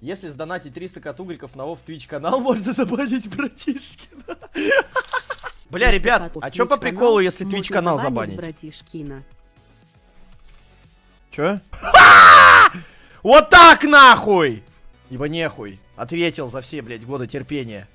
Если сдонатить 300 катугриков на Вов Twitch канал, можно забанить братишкина. Бля, ребят, а чё по приколу, если Twitch канал забанить? Братишкина. Чё? Вот так нахуй! Ибо нехуй. Ответил за все, блядь, годы терпения.